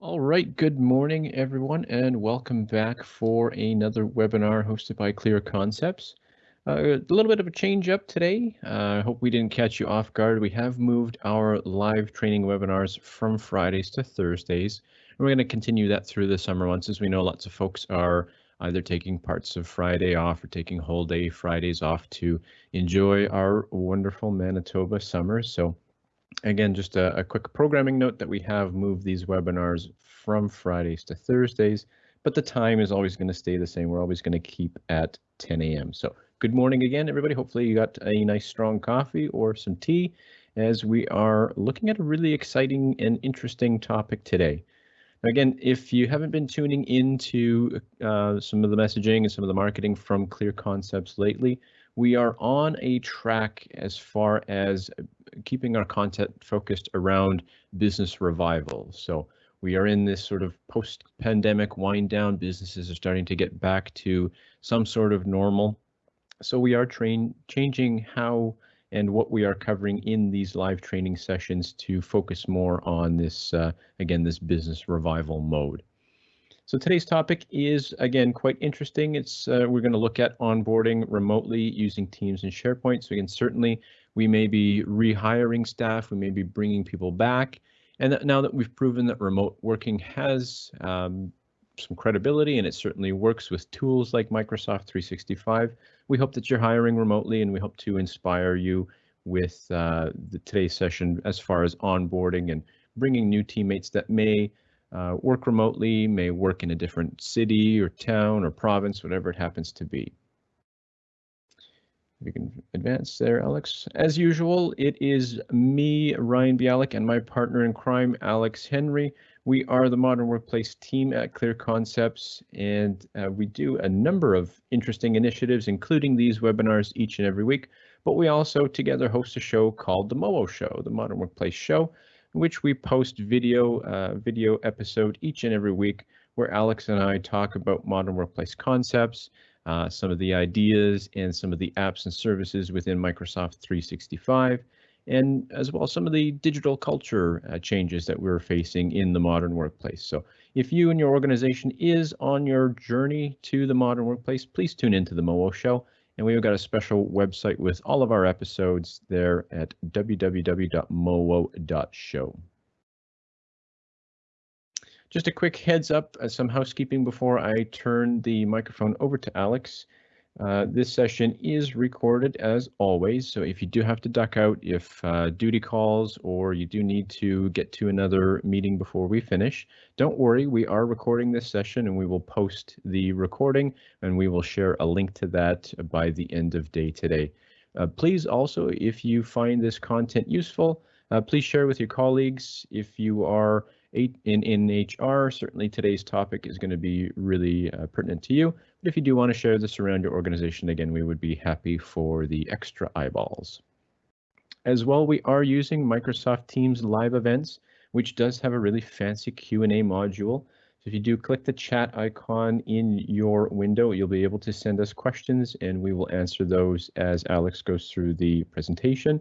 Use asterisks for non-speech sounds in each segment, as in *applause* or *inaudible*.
All right, good morning, everyone, and welcome back for another webinar hosted by Clear Concepts. Uh, a little bit of a change up today. Uh, I uh, hope we didn't catch you off guard. We have moved our live training webinars from Fridays to Thursdays. And we're going to continue that through the summer months as we know lots of folks are either taking parts of Friday off or taking whole day Fridays off to enjoy our wonderful Manitoba summer. So Again, just a, a, quick programming note that we have moved these webinars from Fridays to Thursdays, but the time is always going to stay the same. We're always going to keep at 10 a.m. So good morning again, everybody. Hopefully you got a nice strong coffee or some tea as we are looking at a really exciting and interesting topic today. Again, if you haven't been tuning into uh, some of the messaging and some of the marketing from Clear Concepts lately, we are on a track as far as keeping our content focused around business revival. So we are in this sort of post-pandemic wind down. Businesses are starting to get back to some sort of normal. So we are train changing how and what we are covering in these live training sessions to focus more on this, uh, again, this business revival mode. So today's topic is, again, quite interesting. It's uh, We're going to look at onboarding remotely using Teams and SharePoint. So again, certainly we may be rehiring staff, we may be bringing people back. And that now that we've proven that remote working has um, some credibility and it certainly works with tools like Microsoft 365, we hope that you're hiring remotely and we hope to inspire you with uh, the, today's session as far as onboarding and bringing new teammates that may uh, work remotely, may work in a different city or town or province, whatever it happens to be. We can advance there, Alex. As usual, it is me, Ryan Bialik, and my partner in crime, Alex Henry. We are the Modern Workplace team at Clear Concepts, and uh, we do a number of interesting initiatives, including these webinars each and every week. But we also together host a show called the MOO Show, the Modern Workplace Show, which we post video uh, video episode each and every week where Alex and I talk about modern workplace concepts, uh, some of the ideas and some of the apps and services within Microsoft 365, and as well some of the digital culture uh, changes that we're facing in the modern workplace. So if you and your organization is on your journey to the modern workplace, please tune into the MOO show and we've got a special website with all of our episodes there at www.moo.show. Just a quick heads up, uh, some housekeeping before I turn the microphone over to Alex. Uh, this session is recorded as always, so if you do have to duck out, if uh, duty calls or you do need to get to another meeting before we finish, don't worry, we are recording this session and we will post the recording and we will share a link to that by the end of day today. Uh, please also, if you find this content useful, uh, please share with your colleagues. If you are in, in HR, certainly today's topic is going to be really uh, pertinent to you. But if you do want to share this around your organization, again, we would be happy for the extra eyeballs. As well, we are using Microsoft Teams live events, which does have a really fancy Q&A module. So if you do click the chat icon in your window, you'll be able to send us questions and we will answer those as Alex goes through the presentation.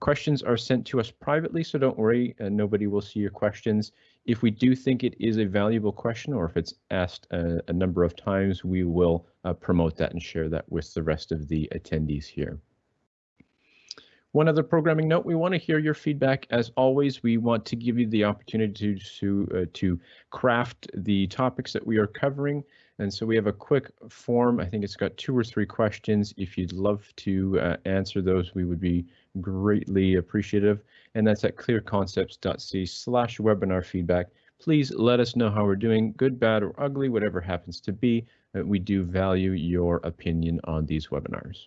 Questions are sent to us privately, so don't worry, uh, nobody will see your questions. If we do think it is a valuable question or if it's asked a, a number of times, we will uh, promote that and share that with the rest of the attendees here. One other programming note, we want to hear your feedback. As always, we want to give you the opportunity to, to, uh, to craft the topics that we are covering. And so we have a quick form. I think it's got two or three questions. If you'd love to uh, answer those, we would be greatly appreciative. And that's at clearconcepts.c slash webinar feedback. Please let us know how we're doing, good, bad, or ugly, whatever happens to be. Uh, we do value your opinion on these webinars.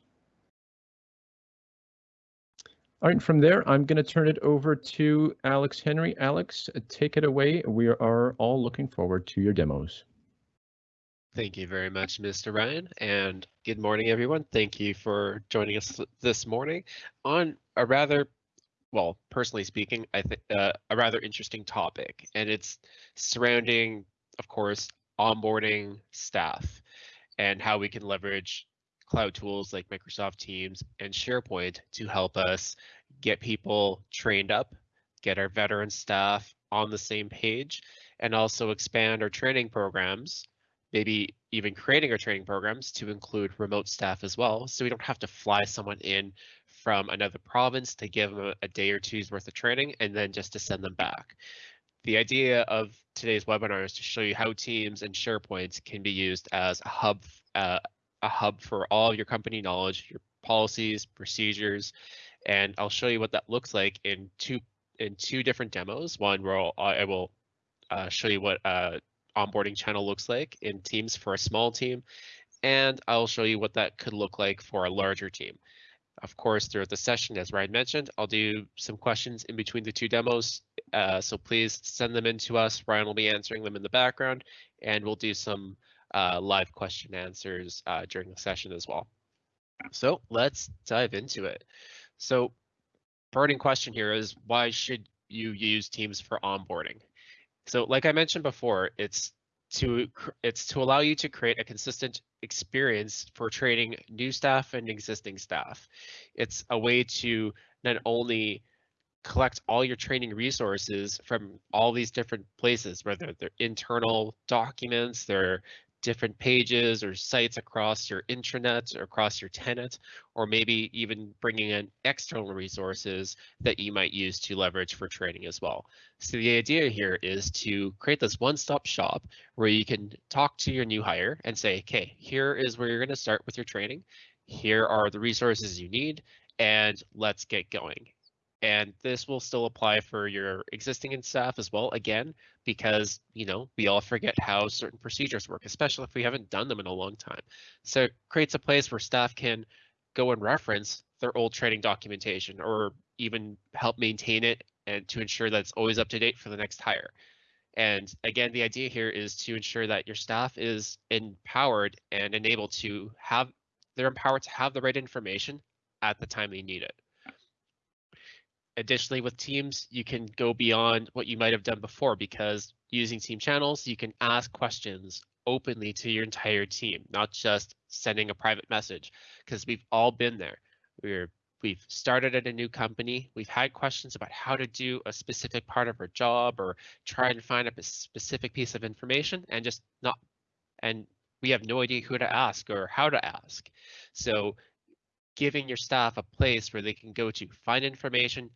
All right, from there, I'm going to turn it over to Alex Henry. Alex, take it away. We are all looking forward to your demos. Thank you very much, Mr. Ryan, and good morning, everyone. Thank you for joining us this morning on a rather, well, personally speaking, I think uh, a rather interesting topic, and it's surrounding, of course, onboarding staff and how we can leverage cloud tools like Microsoft Teams and SharePoint to help us get people trained up, get our veteran staff on the same page and also expand our training programs, maybe even creating our training programs to include remote staff as well. So we don't have to fly someone in from another province to give them a, day or two's worth of training and then just to send them back. The idea of today's webinar is to show you how Teams and SharePoint can be used as a hub, uh, a hub for all your company knowledge, your policies, procedures, and I'll show you what that looks like in two in two different demos. One where I'll, I will uh, show you what a onboarding channel looks like in Teams for a small team, and I'll show you what that could look like for a larger team. Of course, throughout the session, as Ryan mentioned, I'll do some questions in between the two demos, uh, so please send them in to us. Ryan will be answering them in the background, and we'll do some uh, live question answers uh, during the session as well. So let's dive into it. So burning question here is why should you use Teams for onboarding? So like I mentioned before, it's to it's to allow you to create a consistent experience for training new staff and existing staff. It's a way to not only collect all your training resources from all these different places, whether they're internal documents, they're different pages or sites across your intranet or across your tenant, or maybe even bringing in external resources that you might use to leverage for training as well. So the idea here is to create this one-stop shop where you can talk to your new hire and say, okay, here is where you're going to start with your training. Here are the resources you need, and let's get going. And this will still apply for your existing staff as well, again, because, you know, we all forget how certain procedures work, especially if we haven't done them in a long time. So it creates a place where staff can go and reference their old training documentation or even help maintain it and to ensure that it's always up to date for the next hire. And again, the idea here is to ensure that your staff is empowered and enabled to have, they're empowered to have the right information at the time they need it. Additionally, with Teams, you can go beyond what you might have done before because using team channels, you can ask questions openly to your entire team, not just sending a private message, because we've all been there. We're we've started at a new company. We've had questions about how to do a specific part of our job or try and find a specific piece of information and just not and we have no idea who to ask or how to ask. So giving your staff a place where they can go to find information,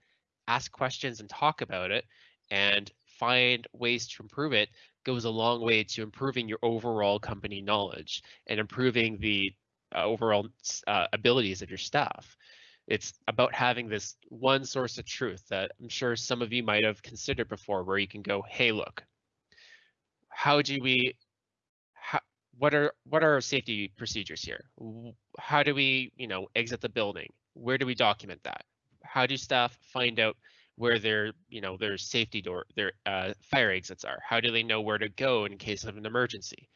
ask questions and talk about it and find ways to improve it goes a long way to improving your overall company knowledge and improving the uh, overall uh, abilities of your staff. It's about having this one source of truth that I'm sure some of you might have considered before where you can go, hey, look, how do we, how, what are what are our safety procedures here? How do we, you know, exit the building? Where do we document that? How do staff find out where their you know their safety door their uh, fire exits are? How do they know where to go in case of an emergency?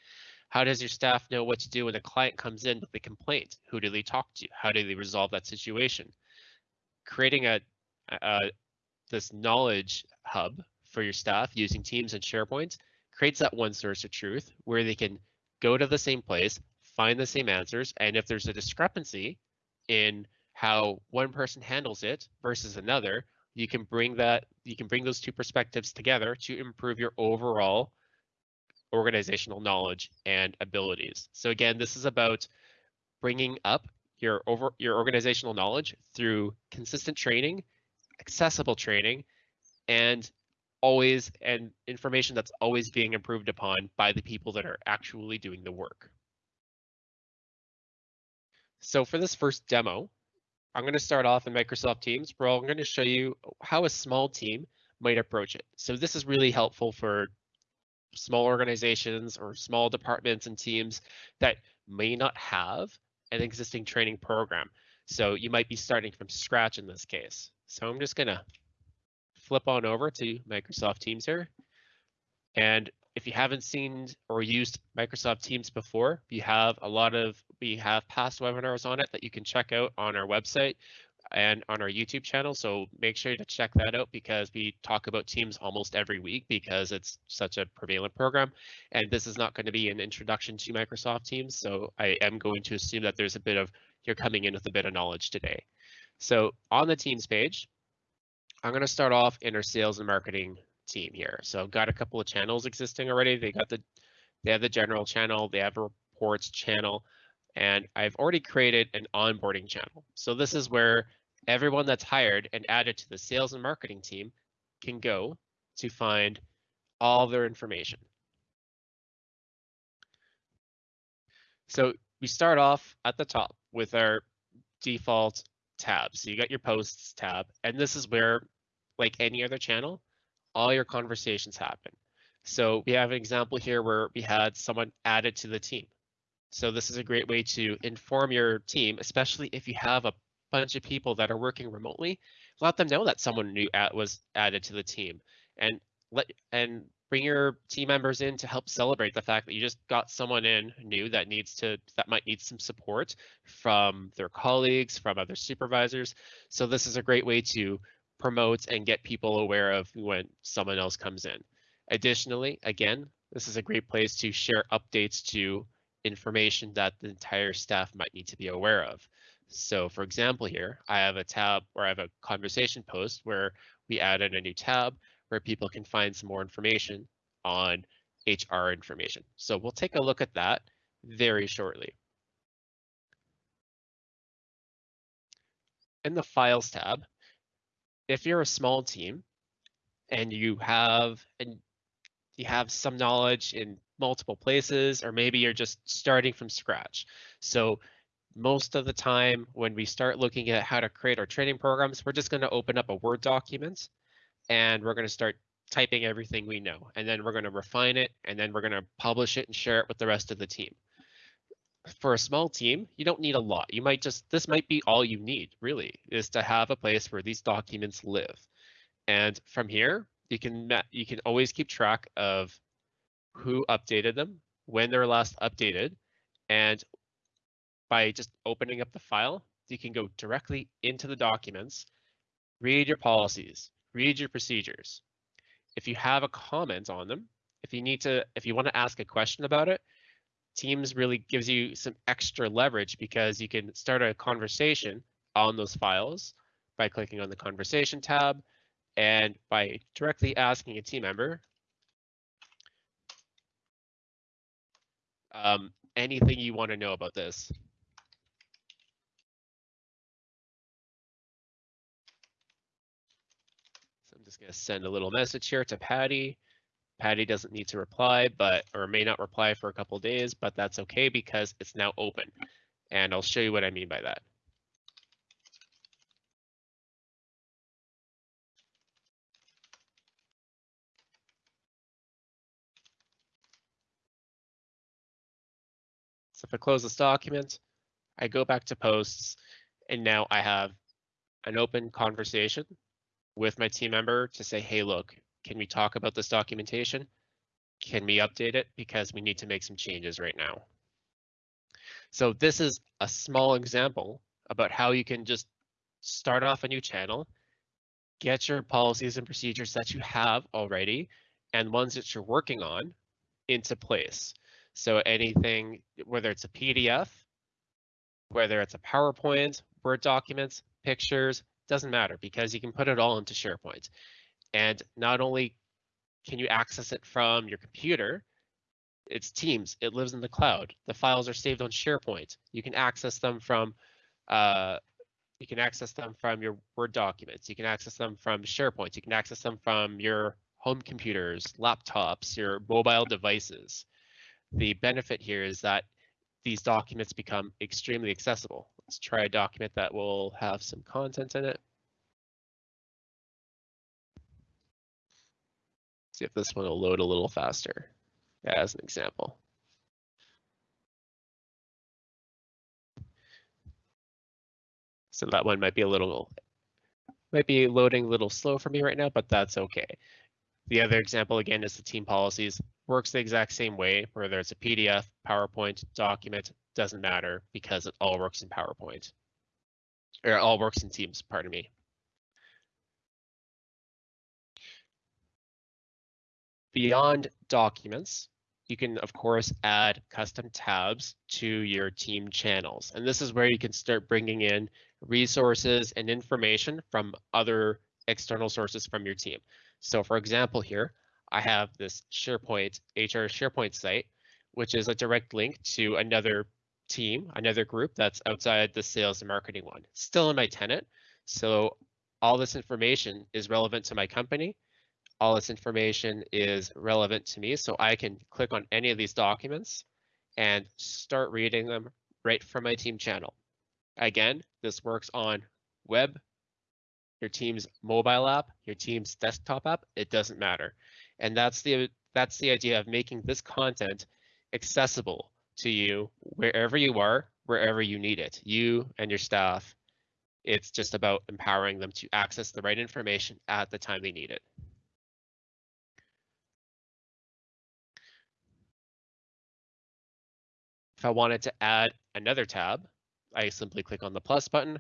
How does your staff know what to do when a client comes in with a complaint? Who do they talk to? How do they resolve that situation? Creating a, a this knowledge hub for your staff using teams and sharepoint creates that one source of truth where they can go to the same place find the same answers and if there's a discrepancy in how one person handles it versus another, you can bring that you can bring those two perspectives together to improve your overall organizational knowledge and abilities. So again, this is about bringing up your over your organizational knowledge through consistent training, accessible training, and always and information that's always being improved upon by the people that are actually doing the work. So for this first demo, I'm going to start off in Microsoft Teams where I'm going to show you how a small team might approach it. So this is really helpful for small organizations or small departments and teams that may not have an existing training program. So you might be starting from scratch in this case. So I'm just going to flip on over to Microsoft Teams here. And if you haven't seen or used Microsoft Teams before, we have a lot of, we have past webinars on it that you can check out on our website and on our YouTube channel. So make sure to check that out because we talk about Teams almost every week because it's such a prevalent program. And this is not going to be an introduction to Microsoft Teams. So I am going to assume that there's a bit of, you're coming in with a bit of knowledge today. So on the Teams page, I'm going to start off in our sales and marketing team here. So I've got a couple of channels existing already. They got the they have the general channel, they have a reports channel, and I've already created an onboarding channel. So this is where everyone that's hired and added to the sales and marketing team can go to find all their information. So we start off at the top with our default tab. So you got your posts tab, and this is where, like any other channel, all your conversations happen. So we have an example here where we had someone added to the team. So this is a great way to inform your team, especially if you have a bunch of people that are working remotely. Let them know that someone new was added to the team, and let and bring your team members in to help celebrate the fact that you just got someone in new that needs to that might need some support from their colleagues from other supervisors so this is a great way to promote and get people aware of when someone else comes in additionally again this is a great place to share updates to information that the entire staff might need to be aware of so for example here i have a tab where i have a conversation post where we added a new tab where people can find some more information on HR information. So we'll take a look at that very shortly. In the Files tab, if you're a small team and you have and you have some knowledge in multiple places, or maybe you're just starting from scratch. So most of the time when we start looking at how to create our training programs, we're just going to open up a Word document and we're going to start typing everything we know. And then we're going to refine it and then we're going to publish it and share it with the rest of the team. For a small team, you don't need a lot. You might just, this might be all you need really is to have a place where these documents live. And from here, you can, you can always keep track of who updated them, when they were last updated, and by just opening up the file, you can go directly into the documents, read your policies, read your procedures. If you have a comment on them, if you need to, if you want to ask a question about it, Teams really gives you some extra leverage because you can start a conversation on those files by clicking on the conversation tab and by directly asking a team member um, anything you want to know about this. So I'm just going to send a little message here to Patty. Patty doesn't need to reply, but or may not reply for a couple days, but that's okay because it's now open. And I'll show you what I mean by that. So if I close this document, I go back to posts, and now I have an open conversation with my team member to say, hey, look, can we talk about this documentation? Can we update it? Because we need to make some changes right now. So this is a small example about how you can just start off a new channel, get your policies and procedures that you have already and ones that you're working on into place. So anything, whether it's a PDF, whether it's a PowerPoint, Word documents, pictures, doesn't matter because you can put it all into SharePoint. And not only can you access it from your computer, it's Teams, it lives in the cloud. The files are saved on SharePoint. You can access them from uh, you can access them from your Word documents. You can access them from SharePoint. You can access them from your home computers, laptops, your mobile devices. The benefit here is that these documents become extremely accessible. Let's try a document that will have some content in it. See if this one will load a little faster as an example. So that one might be a little, might be loading a little slow for me right now, but that's okay. The other example again is the team policies works the exact same way, whether it's a PDF, PowerPoint, document, doesn't matter because it all works in PowerPoint. Or all works in Teams, pardon me. Beyond documents, you can of course add custom tabs to your team channels. And this is where you can start bringing in resources and information from other external sources from your team. So for example here, I have this SharePoint HR SharePoint site, which is a direct link to another team, another group that's outside the sales and marketing one, still in my tenant. So all this information is relevant to my company. All this information is relevant to me. So I can click on any of these documents and start reading them right from my team channel. Again, this works on web, your team's mobile app, your team's desktop app, it doesn't matter. And that's the that's the idea of making this content accessible to you wherever you are, wherever you need it, you and your staff. It's just about empowering them to access the right information at the time they need it. If I wanted to add another tab, I simply click on the plus button.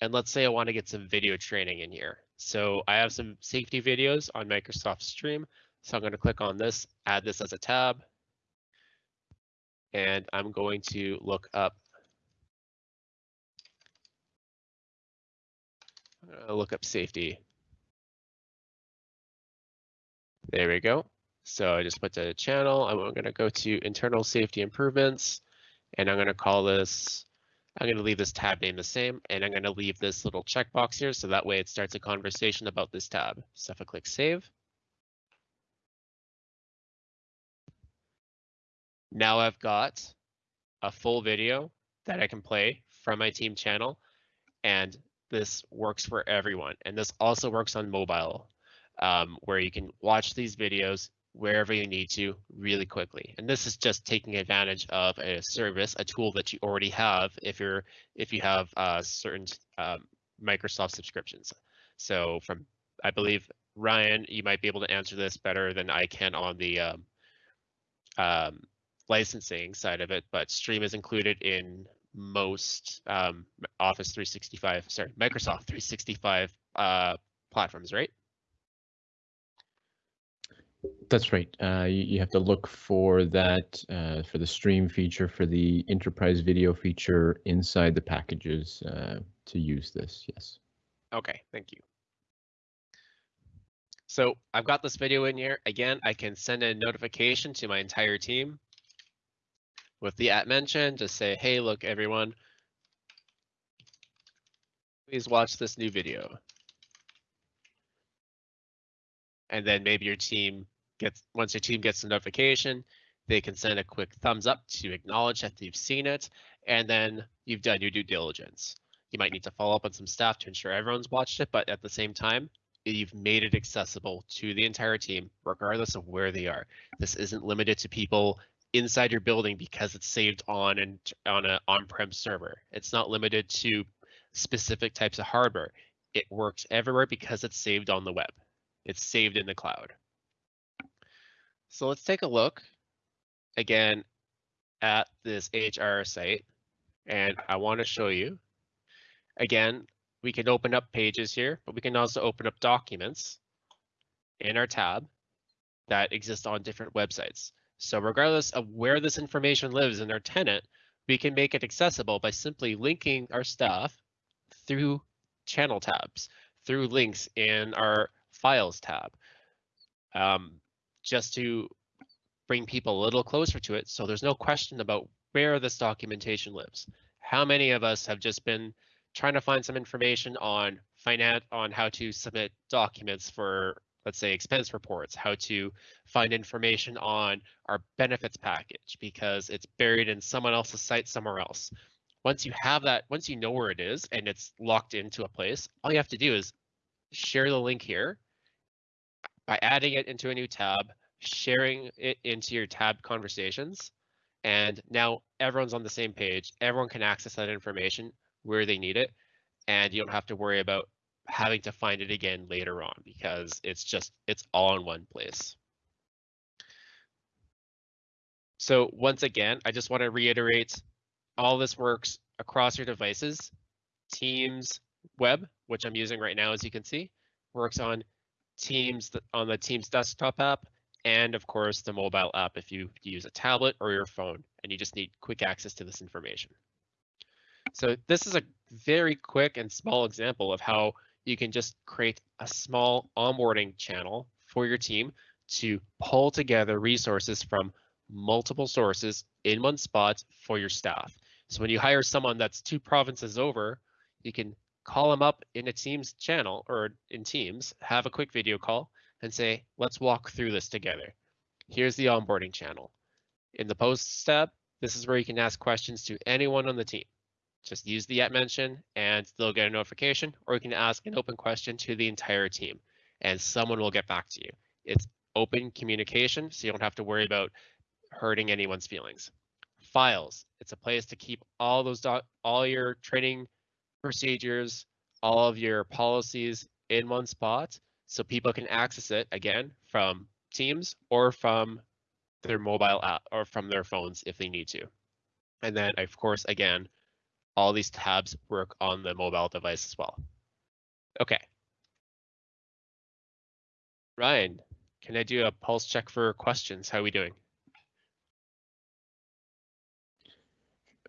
And let's say I want to get some video training in here. So I have some safety videos on Microsoft Stream. So I'm going to click on this, add this as a tab. And I'm going to look up uh, look up safety. There we go. So I just put the channel. I'm going to go to internal safety improvements and I'm going to call this, I'm going to leave this tab name the same and I'm going to leave this little checkbox here so that way it starts a conversation about this tab. So if I click save, Now I've got a full video that I can play from my team channel and this works for everyone. And this also works on mobile um, where you can watch these videos wherever you need to really quickly. And this is just taking advantage of a service, a tool that you already have if you're if you have uh, certain um, Microsoft subscriptions. So from I believe Ryan, you might be able to answer this better than I can on the um, um, licensing side of it, but Stream is included in most um, Office 365, sorry, Microsoft 365 uh, platforms, right? That's right. Uh, you, you, have to look for that uh, for the stream feature, for the enterprise video feature inside the packages uh, to use this. Yes. Okay, thank you. So I've got this video in here. Again, I can send a notification to my entire team with the at mention, just say, hey, look, everyone, please watch this new video. And then maybe your team gets, once your team gets the notification, they can send a quick thumbs up to acknowledge that they've seen it, and then you've done your due diligence. You might need to follow up on some staff to ensure everyone's watched it, but at the same time, you've made it accessible to the entire team, regardless of where they are. This isn't limited to people inside your building because it's saved on and on an on-prem server. It's not limited to specific types of hardware. It works everywhere because it's saved on the web. It's saved in the cloud. So let's take a look again at this HR site. And I want to show you, again, we can open up pages here, but we can also open up documents in our tab that exist on different websites. So regardless of where this information lives in our tenant, we can make it accessible by simply linking our stuff through channel tabs, through links in our files tab, um, just to bring people a little closer to it. So there's no question about where this documentation lives. How many of us have just been trying to find some information on finance on how to submit documents for let's say expense reports, how to find information on our benefits package because it's buried in someone else's site somewhere else. Once you have that, once you know where it is and it's locked into a place, all you have to do is share the link here by adding it into a new tab, sharing it into your tab conversations, and now everyone's on the same page. Everyone can access that information where they need it, and you don't have to worry about having to find it again later on because it's just, it's all in one place. So once again, I just want to reiterate, all this works across your devices. Teams web, which I'm using right now, as you can see, works on Teams on the Teams desktop app, and of course the mobile app if you use a tablet or your phone and you just need quick access to this information. So this is a very quick and small example of how you can just create a small onboarding channel for your team to pull together resources from multiple sources in one spot for your staff. So when you hire someone that's two provinces over, you can call them up in a Teams channel or in Teams, have a quick video call and say, let's walk through this together. Here's the onboarding channel. In the posts tab, this is where you can ask questions to anyone on the team. Just use the at mention and they'll get a notification, or you can ask an open question to the entire team and someone will get back to you. It's open communication, so you don't have to worry about hurting anyone's feelings. Files, it's a place to keep all those all your training procedures, all of your policies in one spot so people can access it again from Teams or from their mobile app or from their phones if they need to. And then of course, again, all these tabs work on the mobile device as well. Okay. Ryan, can I do a pulse check for questions? How are we doing?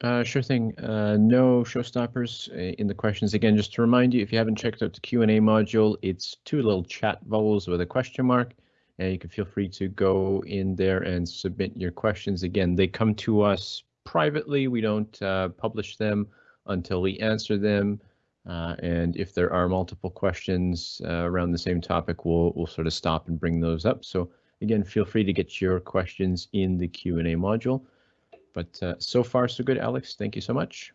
Uh, sure thing. Uh, no showstoppers uh, in the questions. Again, just to remind you, if you haven't checked out the Q&A module, it's two little chat bubbles with a question mark. And you can feel free to go in there and submit your questions. Again, they come to us privately. We don't uh, publish them until we answer them. Uh, and if there are multiple questions uh, around the same topic, we'll, we'll sort of stop and bring those up. So again, feel free to get your questions in the Q&A module. But uh, so far, so good, Alex. Thank you so much.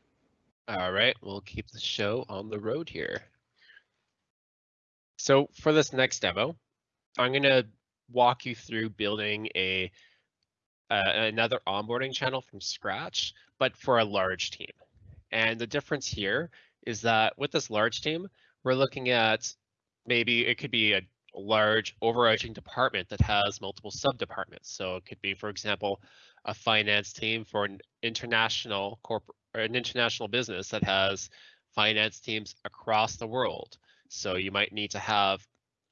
All right, we'll keep the show on the road here. So for this next demo, I'm going to walk you through building a uh, another onboarding channel from scratch, but for a large team. And the difference here is that with this large team, we're looking at maybe it could be a large overarching department that has multiple sub departments. So it could be, for example, a finance team for an international corporate or an international business that has finance teams across the world. So you might need to have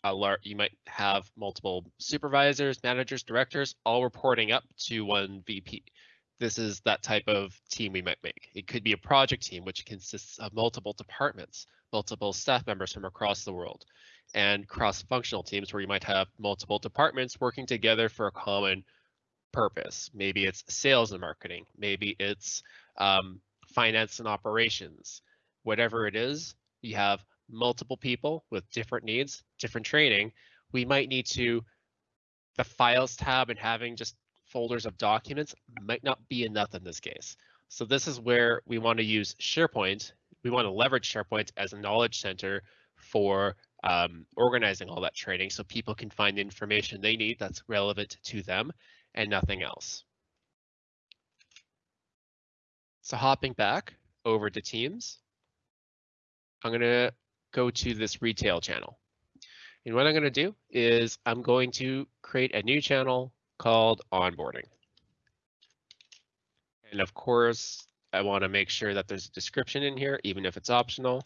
a large, you might have multiple supervisors, managers, directors, all reporting up to one VP. This is that type of team we might make. It could be a project team, which consists of multiple departments, multiple staff members from across the world, and cross-functional teams where you might have multiple departments working together for a common purpose. Maybe it's sales and marketing. Maybe it's um, finance and operations. Whatever it is, you have multiple people with different needs, different training. We might need to, the files tab and having just folders of documents might not be enough in this case. So this is where we want to use SharePoint. We want to leverage SharePoint as a knowledge center for um, organizing all that training so people can find the information they need that's relevant to them and nothing else. So hopping back over to Teams, I'm going to go to this retail channel. And what I'm going to do is I'm going to create a new channel called onboarding. And of course, I want to make sure that there's a description in here, even if it's optional.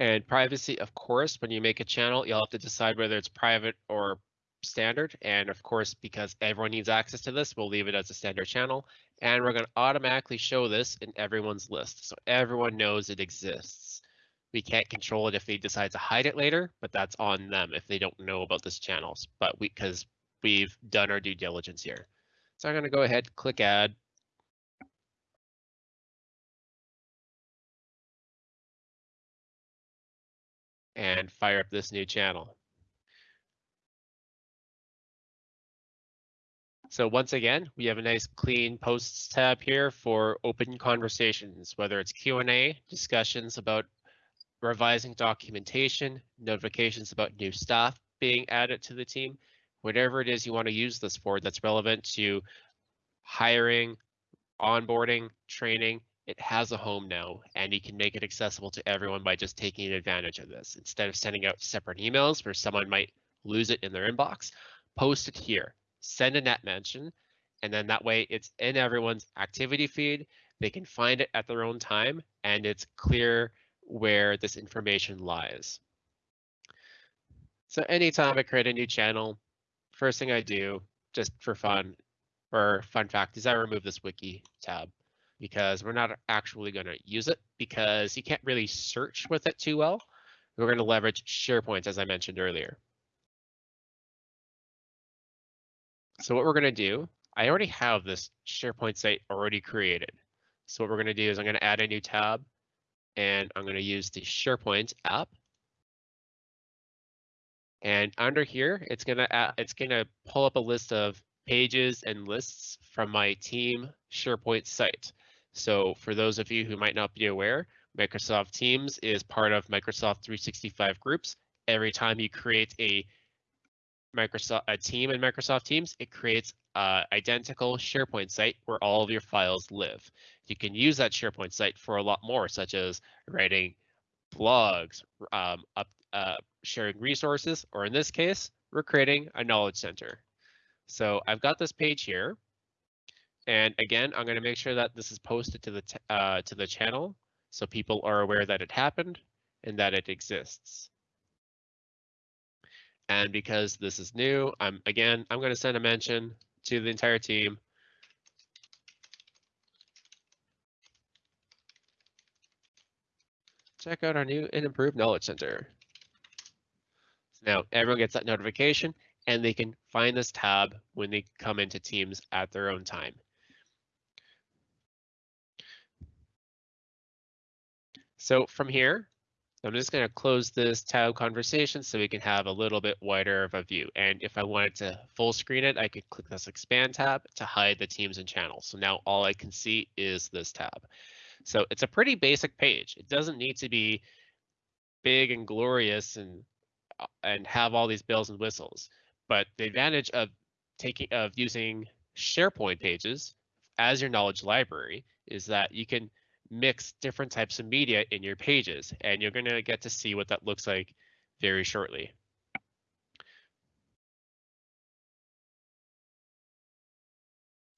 And privacy, of course, when you make a channel, you'll have to decide whether it's private or standard. And of course, because everyone needs access to this, we'll leave it as a standard channel. And we're going to automatically show this in everyone's list. So everyone knows it exists. We can't control it if they decide to hide it later, but that's on them if they don't know about this channels. But we, because we've done our due diligence here. So I'm going to go ahead, click add, and fire up this new channel. So once again, we have a nice clean posts tab here for open conversations, whether it's Q&A, discussions about revising documentation, notifications about new staff being added to the team, whatever it is you want to use this for that's relevant to hiring, onboarding, training, it has a home now and you can make it accessible to everyone by just taking advantage of this. Instead of sending out separate emails where someone might lose it in their inbox, post it here, send a net mention, and then that way it's in everyone's activity feed. They can find it at their own time and it's clear where this information lies. So anytime I create a new channel, first thing I do, just for fun, or fun fact, is I remove this wiki tab because we're not actually going to use it because you can't really search with it too well. We're going to leverage SharePoint, as I mentioned earlier. So what we're going to do, I already have this SharePoint site already created. So what we're going to do is I'm going to add a new tab and I'm going to use the SharePoint app. And under here, it's going to it's going to pull up a list of pages and lists from my team SharePoint site. So for those of you who might not be aware, Microsoft Teams is part of Microsoft 365 groups. Every time you create a Microsoft a team in Microsoft Teams, it creates an identical SharePoint site where all of your files live. You can use that SharePoint site for a lot more, such as writing blogs, um, up, uh, sharing resources, or in this case, we're creating a knowledge center. So I've got this page here. And again, I'm going to make sure that this is posted to the uh, to the channel so people are aware that it happened and that it exists. And because this is new, I'm again, I'm going to send a mention to the entire team. Check out our new and improved knowledge center. Now everyone gets that notification and they can find this tab when they come into Teams at their own time. So from here, I'm just going to close this tab conversation so we can have a little bit wider of a view. And if I wanted to full screen it, I could click this expand tab to hide the teams and channels. So now all I can see is this tab. So it's a pretty basic page. It doesn't need to be big and glorious and and have all these bells and whistles. But the advantage of taking of using SharePoint pages as your knowledge library is that you can mix different types of media in your pages, and you're going to get to see what that looks like very shortly.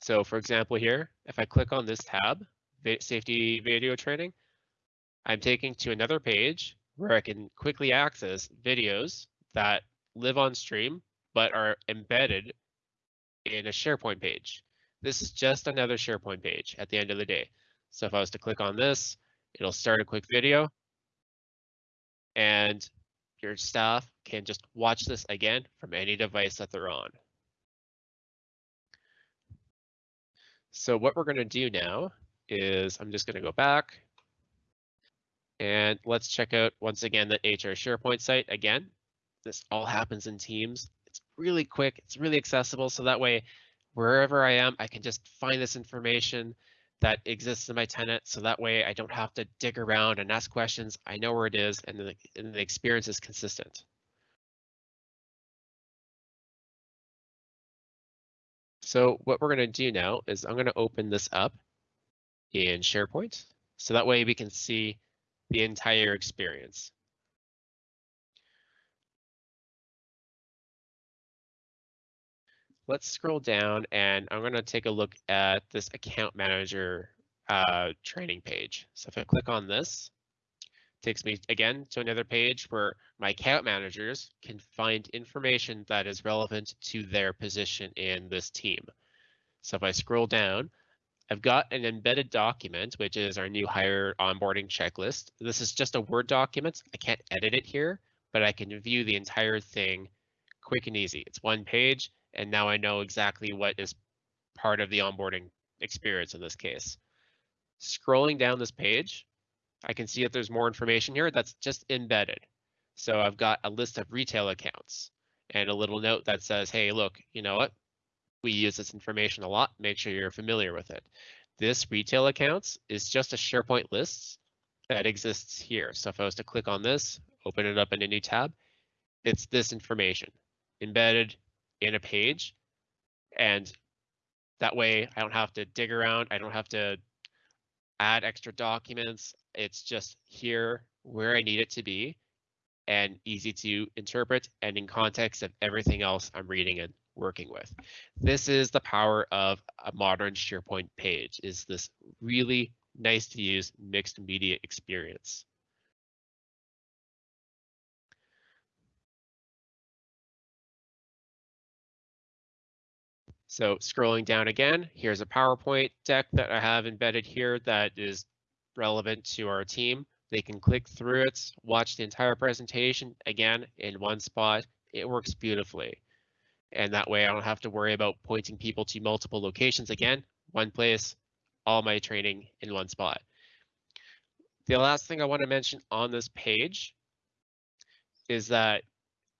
So for example here, if I click on this tab, safety video training, I'm taken to another page where I can quickly access videos that live on stream but are embedded in a SharePoint page. This is just another SharePoint page at the end of the day. So if I was to click on this, it'll start a quick video and your staff can just watch this again from any device that they're on. So what we're going to do now is I'm just going to go back and let's check out once again the HR SharePoint site again. This all happens in Teams. It's really quick. It's really accessible. So that way, wherever I am, I can just find this information that exists in my tenant so that way I don't have to dig around and ask questions. I know where it is and the, and the experience is consistent. So what we're going to do now is I'm going to open this up in SharePoint. So that way we can see the entire experience. Let's scroll down and I'm going to take a look at this account manager uh, training page. So if I click on this, takes me again to another page where my account managers can find information that is relevant to their position in this team. So if I scroll down, I've got an embedded document, which is our new hire onboarding checklist. This is just a Word document. I can't edit it here, but I can view the entire thing quick and easy. It's one page and now I know exactly what is part of the onboarding experience in this case. Scrolling down this page, I can see that there's more information here that's just embedded. So I've got a list of retail accounts and a little note that says, hey, look, you know what? We use this information a lot. Make sure you're familiar with it. This retail accounts is just a SharePoint list that exists here. So if I was to click on this, open it up in a new tab, it's this information embedded in a page. And that way I don't have to dig around. I don't have to add extra documents. It's just here where I need it to be and easy to interpret and in context of everything else I'm reading and working with. This is the power of a modern SharePoint page is this really nice to use mixed media experience. So scrolling down again, here's a PowerPoint deck that I have embedded here that is relevant to our team. They can click through it, watch the entire presentation again in one spot. It works beautifully. And that way I don't have to worry about pointing people to multiple locations again, one place, all my training in one spot. The last thing I want to mention on this page is that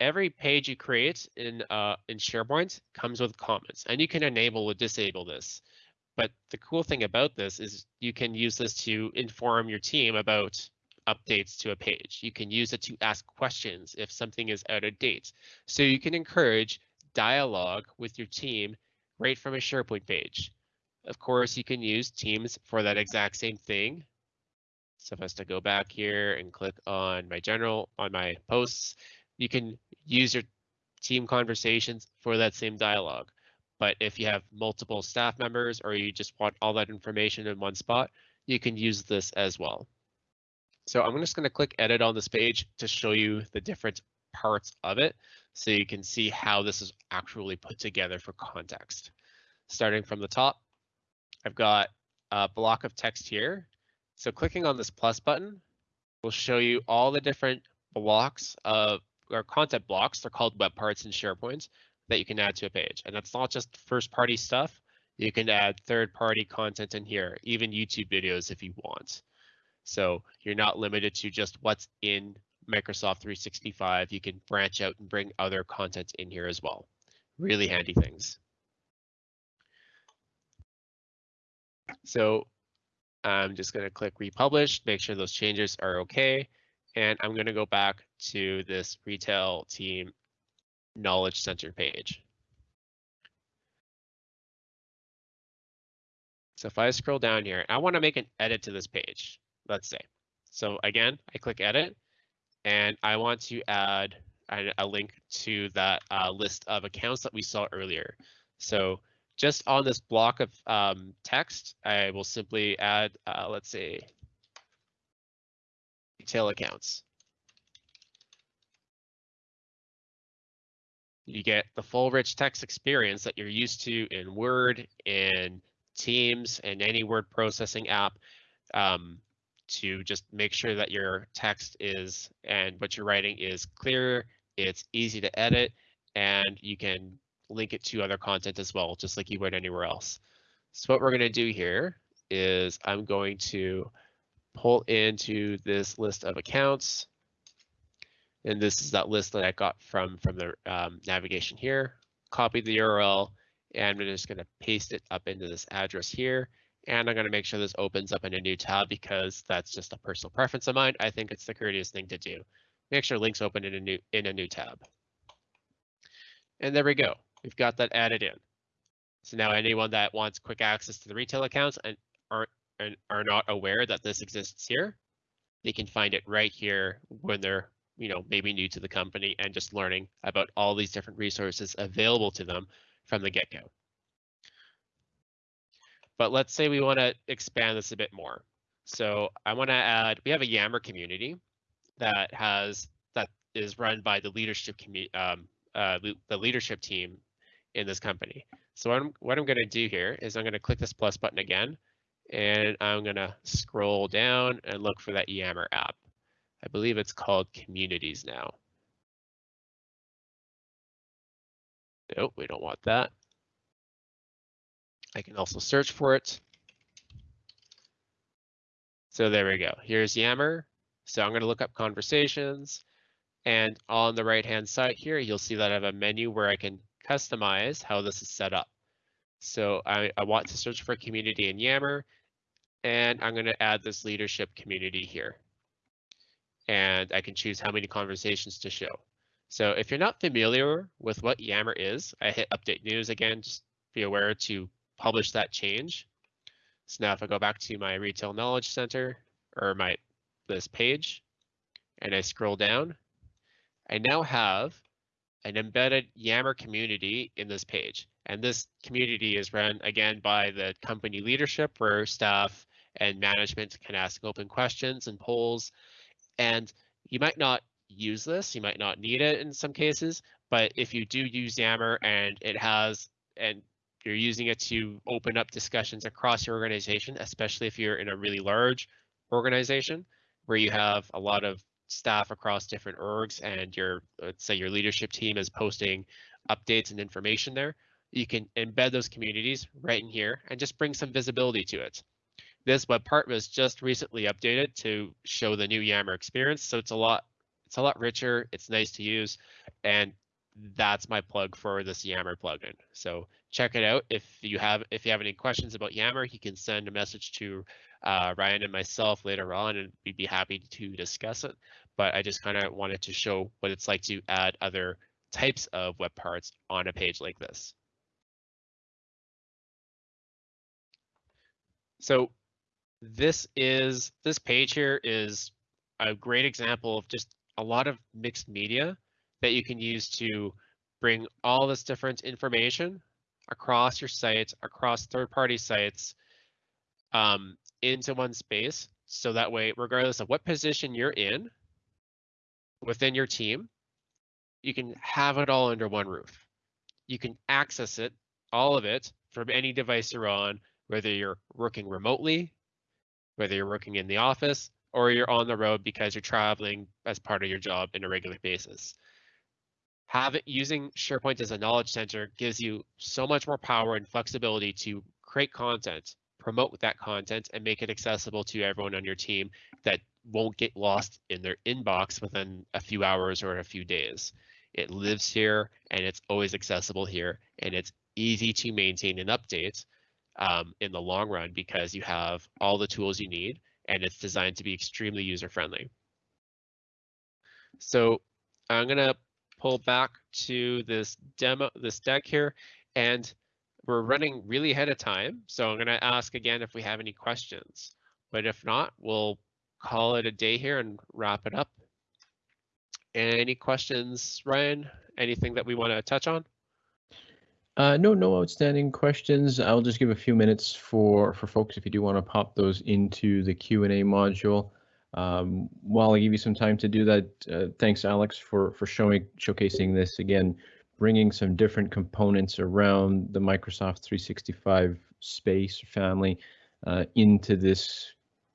every page you create in uh, in SharePoint comes with comments, and you can enable or disable this. But the cool thing about this is you can use this to inform your team about updates to a page. You can use it to ask questions if something is out of date. So you can encourage dialogue with your team right from a SharePoint page. Of course, you can use Teams for that exact same thing. So if I was to go back here and click on my general, on my posts, you can use your team conversations for that same dialogue. But if you have multiple staff members or you just want all that information in one spot, you can use this as well. So I'm just going to click edit on this page to show you the different parts of it so you can see how this is actually put together for context. Starting from the top, I've got a block of text here. So clicking on this plus button will show you all the different blocks of or content blocks. They're called web parts in SharePoint that you can add to a page. And that's not just first party stuff. You can add third party content in here, even YouTube videos if you want. So you're not limited to just what's in Microsoft 365. You can branch out and bring other content in here as well. Really handy things. So I'm just going to click republish, make sure those changes are okay. And I'm going to go back to this retail team knowledge center page. So if I scroll down here, I want to make an edit to this page, let's say. So again, I click edit and I want to add a, a link to that uh, list of accounts that we saw earlier. So just on this block of um, text, I will simply add, uh, let's say, retail accounts. You get the full rich text experience that you're used to in Word, in Teams, and any word processing app um, to just make sure that your text is and what you're writing is clear, it's easy to edit, and you can link it to other content as well, just like you would anywhere else. So what we're going to do here is I'm going to pull into this list of accounts. And this is that list that I got from, from the um, navigation here. Copy the URL, and I'm just going to paste it up into this address here. And I'm going to make sure this opens up in a new tab because that's just a personal preference of mine. I think it's the courteous thing to do. Make sure links open in a new in a new tab. And there we go. We've got that added in. So now anyone that wants quick access to the retail accounts and aren't and are not aware that this exists here, they can find it right here when they're you know maybe new to the company and just learning about all these different resources available to them from the get-go. But let's say we want to expand this a bit more. So I want to add, we have a Yammer community that has that is run by the leadership um, uh, the leadership team in this company. So what I'm, what I'm going to do here is I'm going to click this plus button again, and I'm going to scroll down and look for that Yammer app. I believe it's called Communities now. Nope, we don't want that. I can also search for it. So there we go. Here's Yammer. So I'm going to look up conversations. And on the right hand side here, you'll see that I have a menu where I can customize how this is set up. So I, I want to search for community in Yammer, and I'm going to add this leadership community here. And I can choose how many conversations to show. So if you're not familiar with what Yammer is, I hit update news again, just be aware to publish that change. So now if I go back to my retail knowledge center or my this page and I scroll down, I now have an embedded Yammer community in this page. And this community is run again by the company leadership where staff and management can ask open questions and polls. And you might not use this, you might not need it in some cases, but if you do use Yammer and it has and you're using it to open up discussions across your organization, especially if you're in a really large organization where you have a lot of staff across different orgs and your let's say your leadership team is posting updates and information there you can embed those communities right in here and just bring some visibility to it. This web part was just recently updated to show the new yammer experience so it's a lot it's a lot richer it's nice to use and that's my plug for this yammer plugin. So check it out. If you have if you have any questions about yammer you can send a message to uh, Ryan and myself later on, and we'd be happy to discuss it. But I just kind of wanted to show what it's like to add other types of web parts on a page like this. So this is this page here is a great example of just a lot of mixed media that you can use to bring all this different information across your site, across third-party sites, um, into one space. So that way, regardless of what position you're in within your team, you can have it all under one roof. You can access it, all of it, from any device you're on, whether you're working remotely, whether you're working in the office, or you're on the road because you're traveling as part of your job in a regular basis. Have it using SharePoint as a knowledge center gives you so much more power and flexibility to create content promote that content and make it accessible to everyone on your team that won't get lost in their inbox within a few hours or a few days. It lives here and it's always accessible here and it's easy to maintain and update um, in the long run because you have all the tools you need and it's designed to be extremely user friendly. So I'm gonna pull back to this demo, this deck here, and we're running really ahead of time, so I'm going to ask again if we have any questions. But if not, we'll call it a day here and wrap it up. Any questions, Ryan? Anything that we want to touch on? Uh, no, no outstanding questions. I'll just give a few minutes for for folks if you do want to pop those into the Q and A module. Um, while I give you some time to do that, uh, thanks, Alex, for for showing showcasing this again bringing some different components around the Microsoft 365 space family uh, into this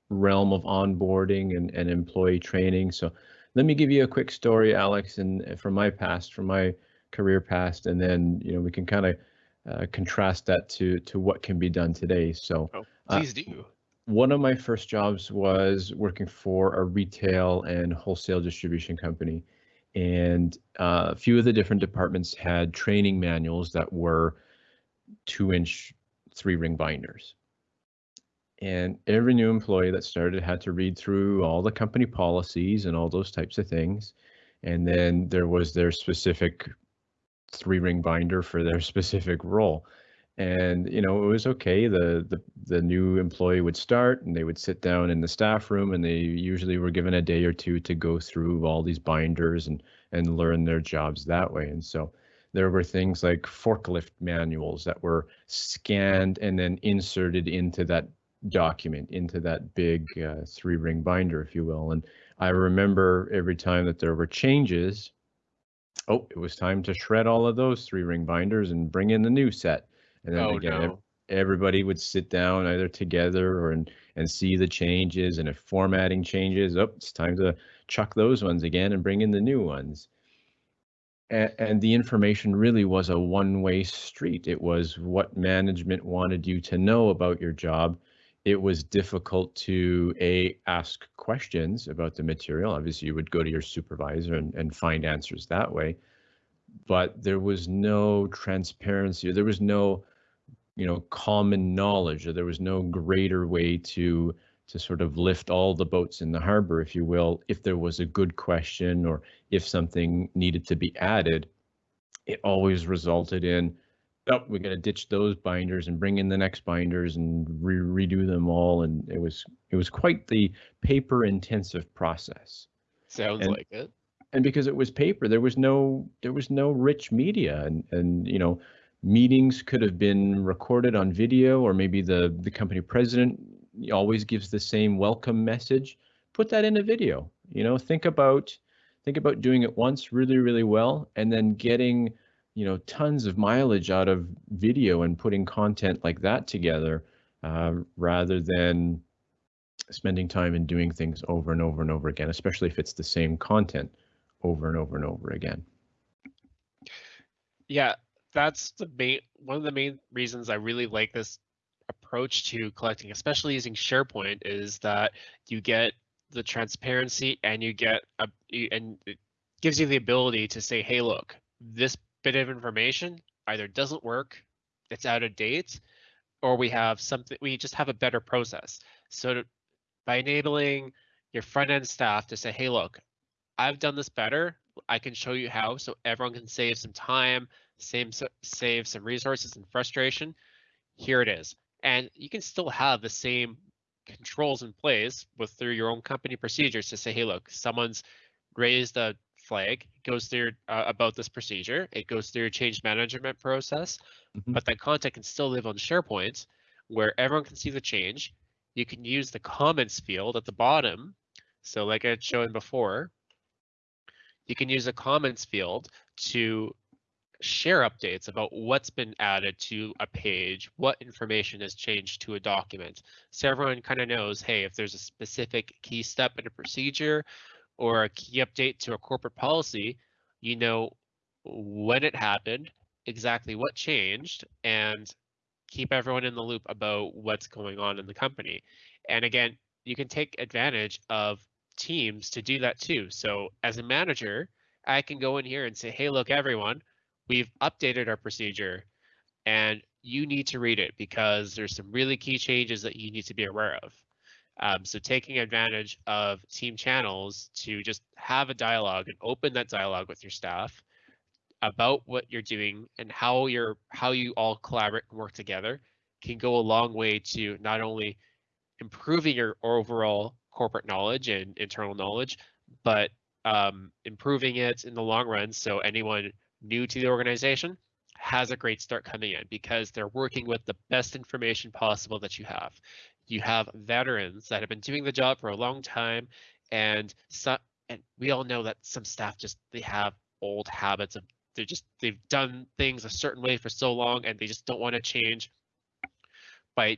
realm of onboarding and, and employee training. So let me give you a quick story, Alex, and from my past, from my career past, and then you know we can kind of uh, contrast that to to what can be done today. So oh, please uh, do. One of my first jobs was working for a retail and wholesale distribution company and uh, a few of the different departments had training manuals that were two inch three ring binders and every new employee that started had to read through all the company policies and all those types of things and then there was their specific three ring binder for their *laughs* specific role. And you know it was okay the, the the new employee would start and they would sit down in the staff room and they usually were given a day or two to go through all these binders and and learn their jobs that way. And so there were things like forklift manuals that were scanned and then inserted into that document into that big uh, three ring binder if you will and i remember every time that there were changes oh it was time to shred all of those three ring binders and bring in the new set and then oh, again, no. everybody would sit down either together or and, and see the changes. And if formatting changes, oh, it's time to chuck those ones again and bring in the new ones. And, and the information really was a one-way street. It was what management wanted you to know about your job. It was difficult to a ask questions about the material. Obviously, you would go to your supervisor and, and find answers that way but there was no transparency. There was no you know common knowledge or there was no greater way to to sort of lift all the boats in the harbor if you will if there was a good question or if something needed to be added it always resulted in oh we're going to ditch those binders and bring in the next binders and re- redo them all and it was it was quite the paper intensive process. Sounds and, like it. and because it was paper there was no there was no rich media and and you know meetings could have been recorded on video or maybe the the company president always gives the same welcome message. Put that in a video you know think about think about doing it once really really well and then getting you know tons of mileage out of video and putting content like that together uh, rather than spending time and doing things over and over and over again, especially if it's the same content over and over and over again. Yeah, that's the main one of the main reasons I really like this approach to collecting, especially using SharePoint, is that you get the transparency and you get a and it gives you the ability to say, hey, look, this bit of information either doesn't work, it's out of date, or we have something we just have a better process. So to, by enabling your front end staff to say, hey, look, I've done this better. I can show you how so everyone can save some time, save, save some resources and frustration. Here it is. And you can still have the same controls in place with through your own company procedures to say, hey, look, someone's raised a flag, goes through uh, about this procedure, it goes through a change management process, mm-hmm. but that content can still live on SharePoint where everyone can see the change. You can use the comments field at the bottom. So like I had shown before, you can use a comments field to share updates about what's been added to a page, what information has changed to a document. So everyone kind of knows, hey, if there's a specific key step in a procedure or a key update to a corporate policy, you know when it happened, exactly what changed, and keep everyone in the loop about what's going on in the company. And again, you can take advantage of teams to do that too. So as a manager, I can go in here and say, hey, look, everyone, we've updated our procedure and you need to read it because there's some really key changes that you need to be aware of. Um, so taking advantage of team channels to just have a dialogue and open that dialogue with your staff about what you're doing and how you're how you all collaborate and work together can go a long way to not only improving your overall corporate knowledge and internal knowledge, but um, improving it in the long run. So anyone new to the organization has a great start coming in because they're working with the best information possible that you have. You have veterans that have been doing the job for a long time, and some, and we all know that some staff just they have old habits of they're just they've done things a certain way for so long and they just don't want to change. By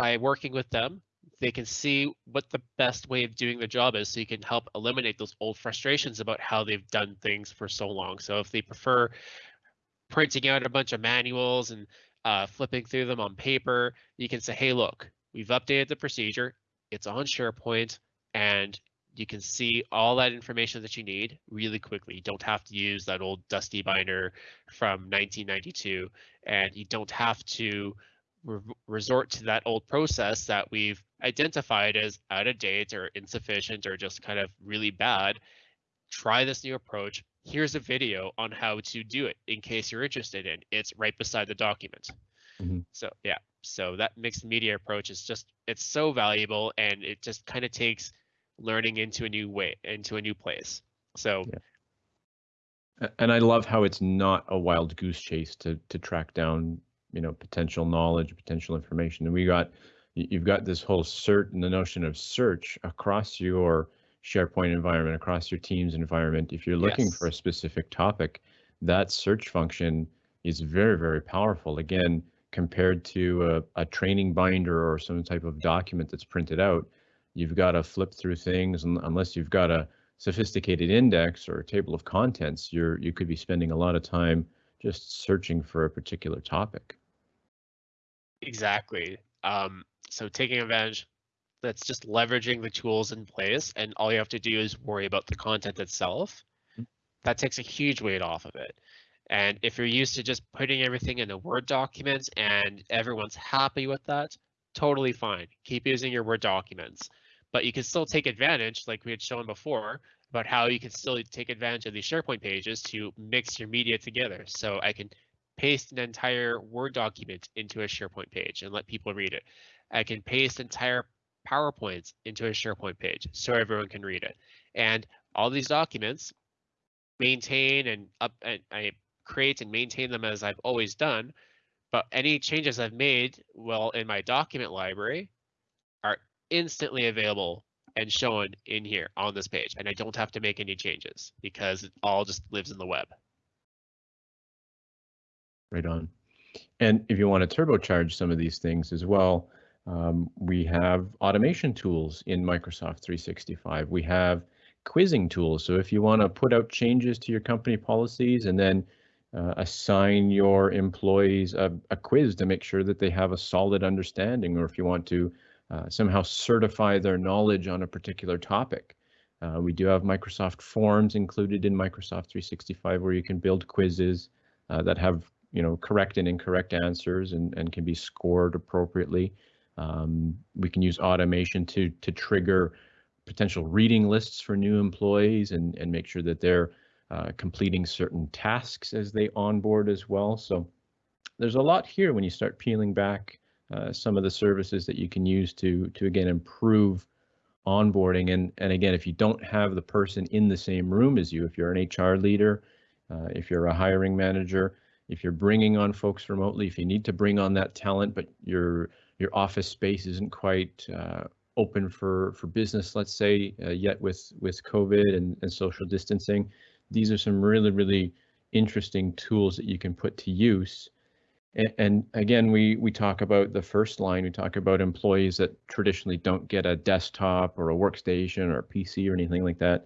by working with them, they can see what the best way of doing the job is so you can help eliminate those old frustrations about how they've done things for so long. So if they prefer printing out a bunch of manuals and uh, flipping through them on paper, you can say, hey, look, we've updated the procedure. It's on SharePoint and you can see all that information that you need really quickly. You don't have to use that old dusty binder from 1992 and you don't have to re resort to that old process that we've identified as out of date or insufficient or just kind of really bad, try this new approach. Here's a video on how to do it in case you're interested in. It's right beside the document. Mm -hmm. So yeah, so that mixed media approach is just it's so valuable and it just kind of takes learning into a new way, into a new place. So yeah. and I love how it's not a wild goose chase to to track down you know potential knowledge potential information and we got you've got this whole cert and the notion of search across your sharepoint environment across your team's environment if you're looking yes. for a specific topic that search function is very very powerful again compared to a, a training binder or some type of document that's printed out you've got to flip through things and unless you've got a sophisticated index or a table of contents you're you could be spending a lot of time just searching for a particular topic Exactly. Um, so taking advantage, that's just leveraging the tools in place, and all you have to do is worry about the content itself. Mm. That takes a huge weight off of it. And if you're used to just putting everything in a Word document and everyone's happy with that, totally fine. Keep using your Word documents. But you can still take advantage, like we had shown before, about how you can still take advantage of these SharePoint pages to mix your media together. So I can paste an entire Word document into a SharePoint page and let people read it. I can paste entire PowerPoints into a SharePoint page so everyone can read it. And all these documents maintain and up and I create and maintain them as I've always done. But any changes I've made, well, in my document library are instantly available and shown in here on this page. And I don't have to make any changes because it all just lives in the web. Right on. And if you want to turbocharge some of these things as well, um, we have automation tools in Microsoft 365. We have quizzing tools. So if you want to put out changes to your company policies and then uh, assign your employees a, a, quiz to make sure that they have a solid understanding, or if you want to uh, somehow certify their knowledge on a particular topic. Uh, we do have Microsoft Forms included in Microsoft 365 where you can build quizzes uh, that have you know correct and incorrect answers and, and can be scored appropriately. Um, we can use automation to to trigger potential reading lists for new employees and, and make sure that they're uh, completing certain tasks as they onboard as well. So there's a lot here when you start peeling back uh, some of the services that you can use to to again improve onboarding and and again if you don't have the person in the same room as you if you're an HR leader uh, if you're a hiring manager if you're bringing on folks remotely if you need to bring on that talent but your your office space isn't quite uh, open for for business let's say uh, yet with with covid and, and social distancing. These are some really really interesting tools that you can put to use. And, again we we talk about the first line. We talk about employees that traditionally don't get a desktop or a workstation or a pc or anything like that.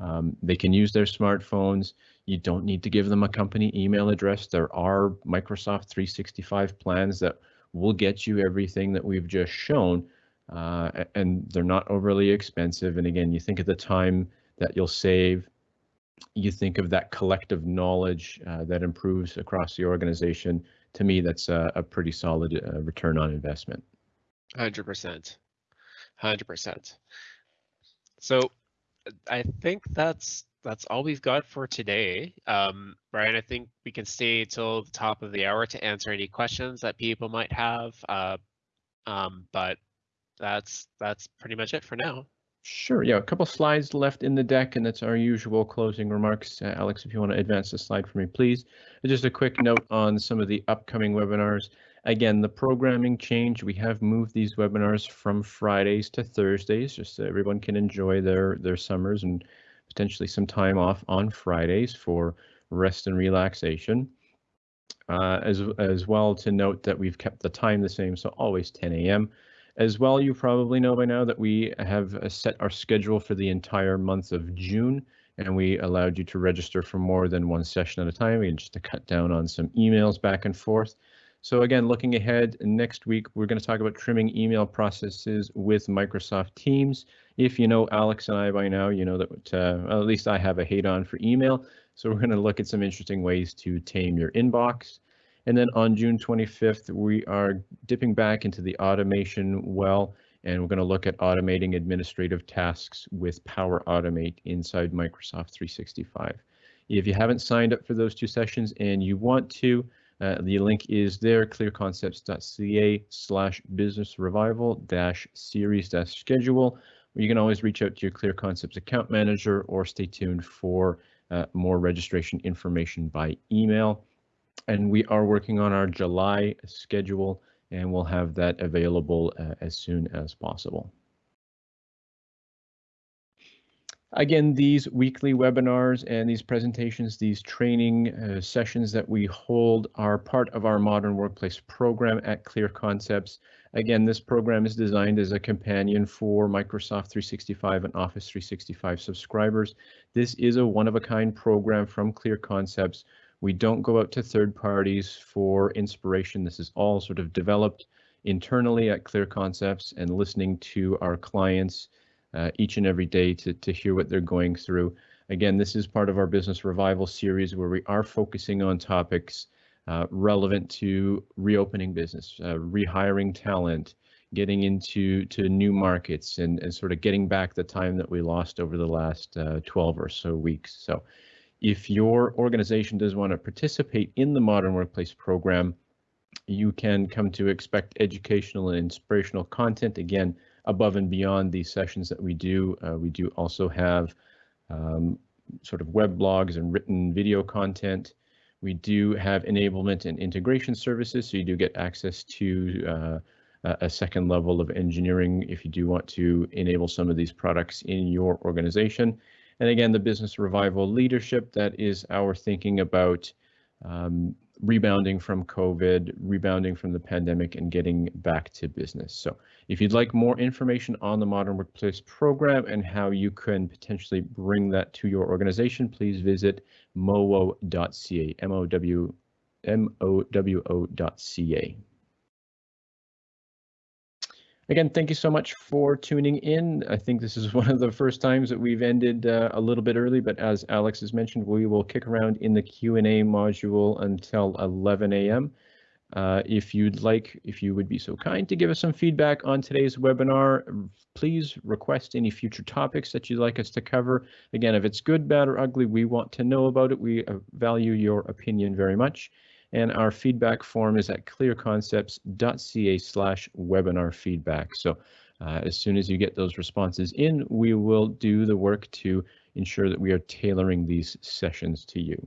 Um, they can use their smartphones. You don't need to give them a company email address. There are microsoft 365 plans that will get you everything that we've just shown uh, and they're not overly expensive. And again, you think of the time that you'll save, you think of that collective knowledge uh, that improves across the organization. To me, that's a, a pretty solid uh, return on investment. 100%. 100%. So I think that's that's all we've got for today. Um, Brian, I think we can stay till the top of the hour to answer any questions that people might have. Uh, um, but that's that's pretty much it for now. Sure. Yeah, a couple slides left in the deck, and that's our usual closing remarks. Uh, Alex, if you want to advance the slide for me, please. Just a quick note on some of the upcoming webinars. Again, the programming change, we have moved these webinars from Fridays to Thursdays, just so everyone can enjoy their, their summers and potentially some time off on Fridays for rest and relaxation. Uh, as, as well to note that we've kept the time the same, so always 10 a.m. As well, you probably know by now that we have uh, set our schedule for the entire month of June, and we allowed you to register for more than one session at a time, and just to cut down on some emails back and forth. So again, looking ahead, next week, we're going to talk about trimming email processes with Microsoft Teams. If you know Alex and I by now, you know that uh, at least I have a hate on for email. So we're going to look at some interesting ways to tame your inbox. And then on June 25th, we are dipping back into the automation well, and we're going to look at automating administrative tasks with Power Automate inside Microsoft 365. If you haven't signed up for those two sessions and you want to, uh, the link is there, clearconcepts.ca slash business revival dash series dash schedule. You can always reach out to your Clear Concepts account manager or stay tuned for uh, more registration information by email and we are working on our July schedule and we'll have that available uh, as soon as possible. Again, these weekly webinars and these presentations, these training uh, sessions that we hold are part of our Modern Workplace program at Clear Concepts. Again, this program is designed as a companion for Microsoft 365 and Office 365 subscribers. This is a one-of-a-kind program from Clear Concepts we don't go out to third parties for inspiration. This is all sort of developed internally at Clear Concepts and listening to our clients uh, each and every day to, to hear what they're going through. Again, this is part of our business revival series where we are focusing on topics uh, relevant to reopening business, uh, rehiring talent, getting into to new markets and, and sort of getting back the time that we lost over the last uh, 12 or so weeks. So if your organization does want to participate in the Modern Workplace program, you can come to expect educational and inspirational content again above and beyond these sessions that we do. Uh, we do also have um, sort of web blogs and written video content. We do have enablement and integration services, so you do get access to uh, a second level of engineering if you do want to enable some of these products in your organization. And again, the business revival leadership, that is our thinking about um, rebounding from COVID, rebounding from the pandemic, and getting back to business. So if you'd like more information on the Modern Workplace program and how you can potentially bring that to your organization, please visit mowo.ca, M-O-W, M-O-W-O.ca. Again, thank you so much for tuning in. I think this is *laughs* one of the first times that we've ended uh, a little bit early, but as Alex has mentioned, we will kick around in the Q&A module until 11 a.m. Uh, if you'd like, if you would be so kind to give us some feedback on today's webinar, please request any future topics that you'd like us to cover. Again, if it's good, bad, or ugly, we want to know about it. We uh, value your opinion very much and our feedback form is at clearconcepts.ca slash webinar feedback. So uh, as soon as you get those responses in, we will do the work to ensure that we are tailoring these sessions to you.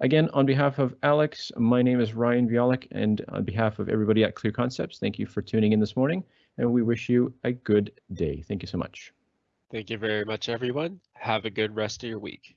Again, on behalf of Alex, my name is Ryan Violic, and on behalf of everybody at Clear Concepts, thank you for tuning in this morning, and we wish you a good day. Thank you so much. Thank you very much, everyone. Have a good rest of your week.